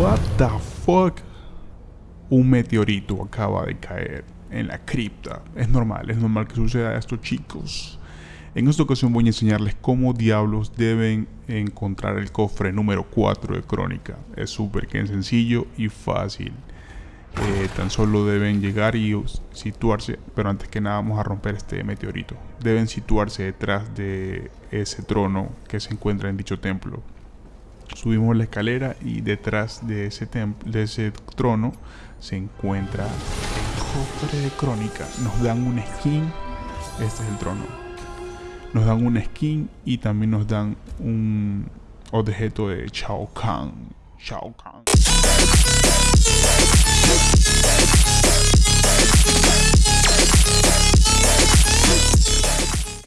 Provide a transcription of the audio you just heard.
What the fuck? Un meteorito acaba de caer en la cripta. Es normal, es normal que suceda esto, chicos. En esta ocasión voy a enseñarles cómo diablos deben encontrar el cofre número 4 de Crónica. Es súper sencillo y fácil. Eh, tan solo deben llegar y situarse, pero antes que nada vamos a romper este meteorito. Deben situarse detrás de ese trono que se encuentra en dicho templo. Subimos la escalera y detrás de ese, trono se encuentra el cofre de crónica. Nos dan una skin. Este es el trono. Nos dan una skin y también nos dan un objeto de Shao Kahn. Shao Kahn.